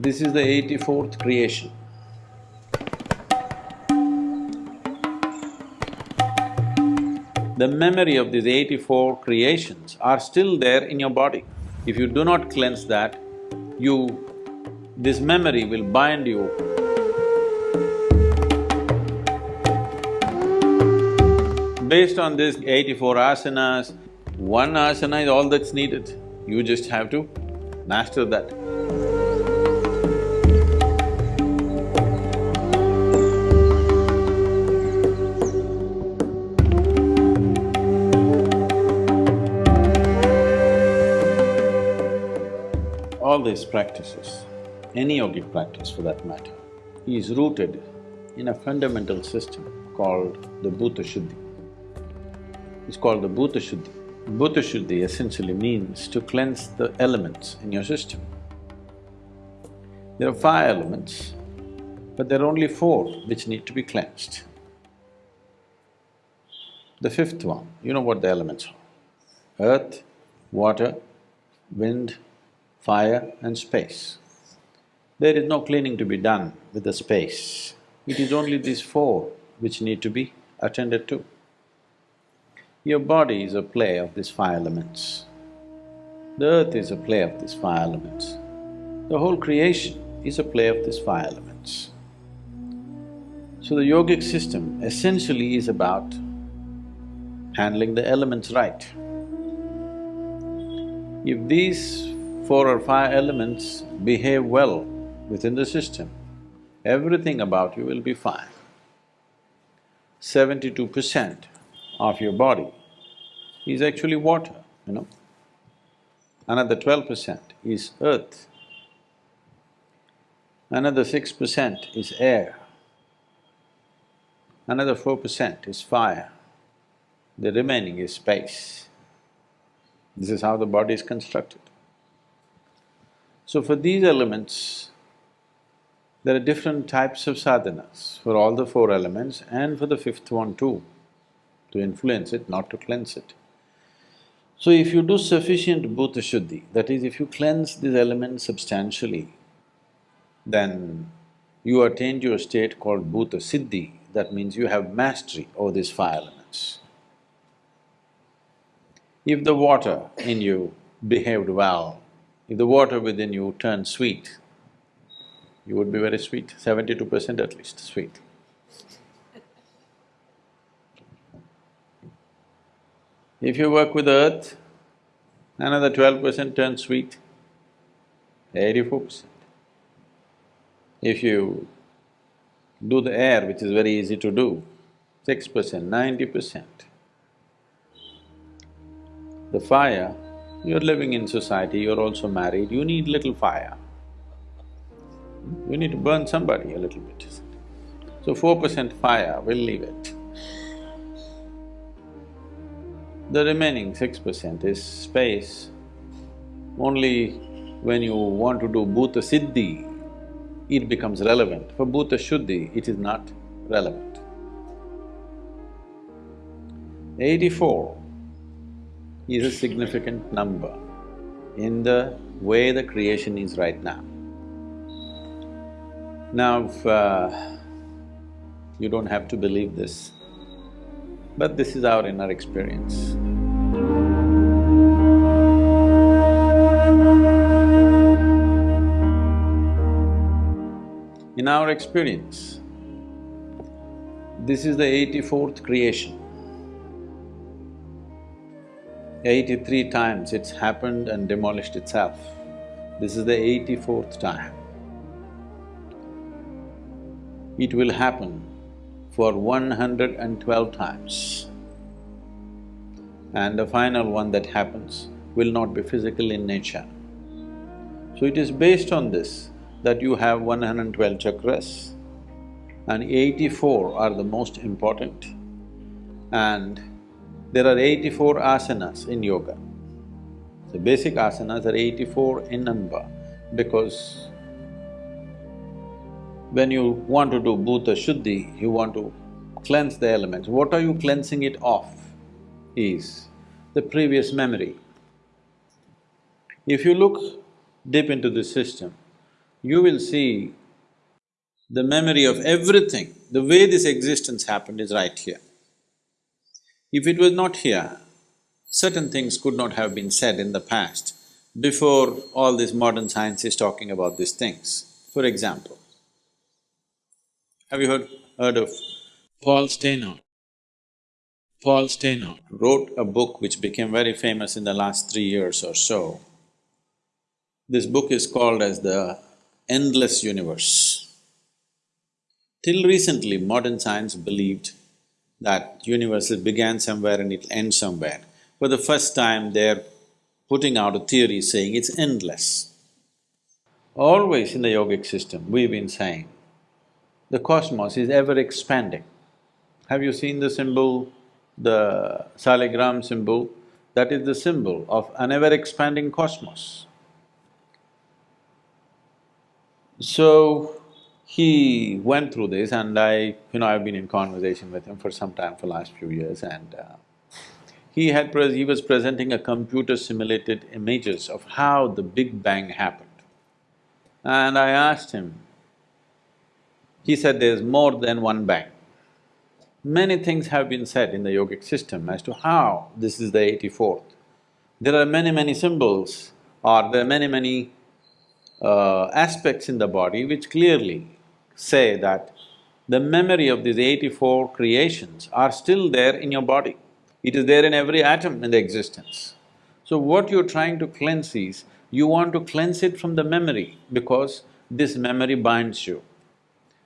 This is the eighty-fourth creation. The memory of these eighty-four creations are still there in your body. If you do not cleanse that, you… this memory will bind you. Based on this eighty-four asanas, one asana is all that's needed. You just have to master that. All these practices, any yogic practice for that matter, is rooted in a fundamental system called the Bhuta Shuddhi. It's called the Bhuta Shuddhi. Bhuta Shuddhi essentially means to cleanse the elements in your system. There are five elements, but there are only four which need to be cleansed. The fifth one, you know what the elements are? Earth, water, wind, fire and space. There is no cleaning to be done with the space. It is only these four which need to be attended to. Your body is a play of these five elements. The earth is a play of these five elements. The whole creation is a play of these five elements. So the yogic system essentially is about handling the elements right. If these four or five elements behave well within the system, everything about you will be fine. Seventy-two percent of your body is actually water, you know. Another twelve percent is earth. Another six percent is air. Another four percent is fire. The remaining is space. This is how the body is constructed. So for these elements, there are different types of sadhanas for all the four elements and for the fifth one too, to influence it, not to cleanse it. So if you do sufficient bhuta shuddhi, that is, if you cleanse these elements substantially, then you attain to a state called bhuta siddhi, that means you have mastery over these five elements. If the water in you behaved well, if the water within you turned sweet, you would be very sweet, seventy-two percent at least sweet. If you work with earth, another twelve percent turns sweet, eighty-four percent. If you do the air, which is very easy to do, six percent, ninety percent. The fire, you're living in society, you're also married, you need little fire. You need to burn somebody a little bit. So four percent fire, we'll leave it. The remaining six percent is space. Only when you want to do bhuta siddhi, it becomes relevant. For bhuta shuddhi, it is not relevant. Eighty-four is a significant number in the way the creation is right now. Now, if, uh, you don't have to believe this, but this is our inner experience. In our experience, this is the eighty-fourth creation. Eighty-three times it's happened and demolished itself. This is the eighty-fourth time. It will happen for one hundred and twelve times. And the final one that happens will not be physical in nature. So it is based on this that you have one hundred and twelve chakras and eighty-four are the most important. And there are eighty-four asanas in yoga. The basic asanas are eighty-four in number because when you want to do bhuta shuddhi, you want to cleanse the elements. What are you cleansing it of is the previous memory. If you look deep into the system, you will see the memory of everything, the way this existence happened is right here. If it was not here, certain things could not have been said in the past before all this modern science is talking about these things. For example, have you heard, heard of Paul Steinhardt? Paul Steinhardt wrote a book which became very famous in the last three years or so. This book is called as the Endless Universe. Till recently, modern science believed that universe began somewhere and it'll end somewhere. For the first time, they're putting out a theory saying it's endless. Always in the yogic system, we've been saying, the cosmos is ever expanding. Have you seen the symbol, the saligram symbol? That is the symbol of an ever-expanding cosmos. So, he went through this and I… you know, I've been in conversation with him for some time, for last few years and uh, he had… he was presenting a computer-simulated images of how the Big Bang happened. And I asked him, he said there's more than one bang. Many things have been said in the yogic system as to how this is the eighty-fourth. There are many, many symbols or there are many, many uh, aspects in the body which clearly say that the memory of these eighty-four creations are still there in your body. It is there in every atom in the existence. So what you're trying to cleanse is, you want to cleanse it from the memory because this memory binds you.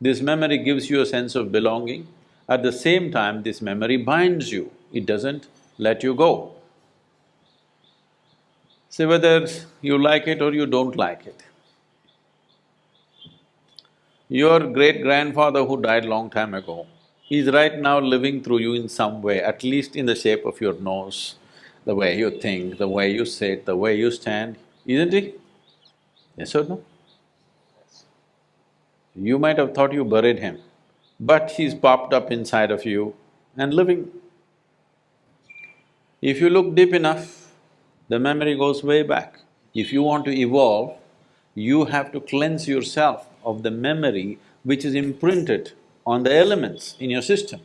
This memory gives you a sense of belonging, at the same time this memory binds you, it doesn't let you go. See whether you like it or you don't like it. Your great-grandfather who died long time ago is right now living through you in some way, at least in the shape of your nose, the way you think, the way you sit, the way you stand, isn't he? Yes or no? You might have thought you buried him, but he's popped up inside of you and living. If you look deep enough, the memory goes way back. If you want to evolve, you have to cleanse yourself of the memory which is imprinted on the elements in your system.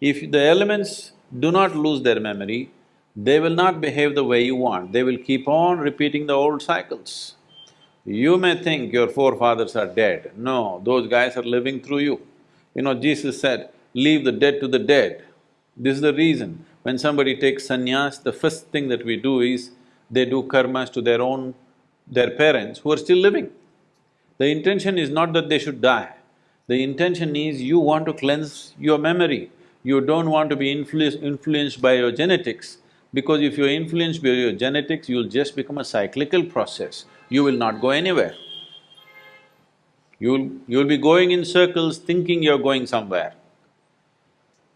If the elements do not lose their memory, they will not behave the way you want, they will keep on repeating the old cycles. You may think your forefathers are dead, no, those guys are living through you. You know, Jesus said, leave the dead to the dead. This is the reason, when somebody takes sannyas, the first thing that we do is, they do karmas to their own… their parents who are still living. The intention is not that they should die, the intention is you want to cleanse your memory. You don't want to be influ influenced by your genetics, because if you're influenced by your genetics, you'll just become a cyclical process, you will not go anywhere. You'll… you'll be going in circles thinking you're going somewhere.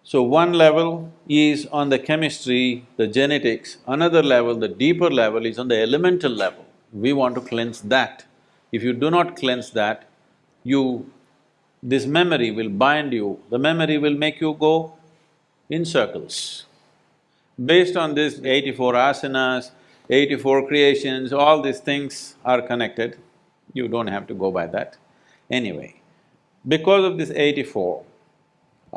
So one level is on the chemistry, the genetics, another level, the deeper level is on the elemental level. We want to cleanse that. If you do not cleanse that, you… this memory will bind you, the memory will make you go in circles. Based on this eighty-four asanas, eighty-four creations, all these things are connected, you don't have to go by that. Anyway, because of this eighty-four,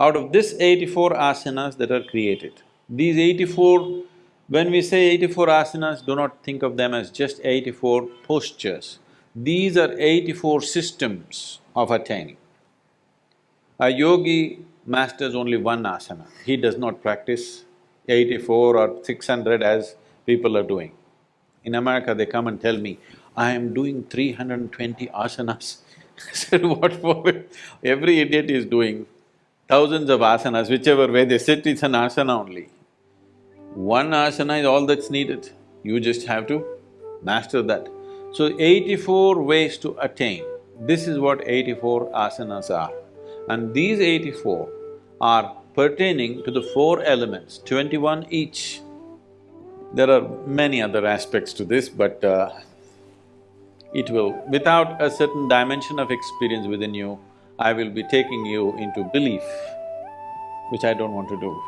out of this eighty-four asanas that are created, these eighty-four when we say eighty-four asanas, do not think of them as just eighty-four postures. These are eighty-four systems of attaining. A yogi masters only one asana, he does not practice eighty-four or six hundred as people are doing. In America, they come and tell me, I am doing three hundred and twenty asanas. I said, what for? Every idiot is doing thousands of asanas, whichever way they sit, it's an asana only. One asana is all that's needed, you just have to master that. So eighty-four ways to attain, this is what eighty-four asanas are. And these eighty-four are pertaining to the four elements, twenty-one each. There are many other aspects to this, but uh, it will… without a certain dimension of experience within you, I will be taking you into belief, which I don't want to do.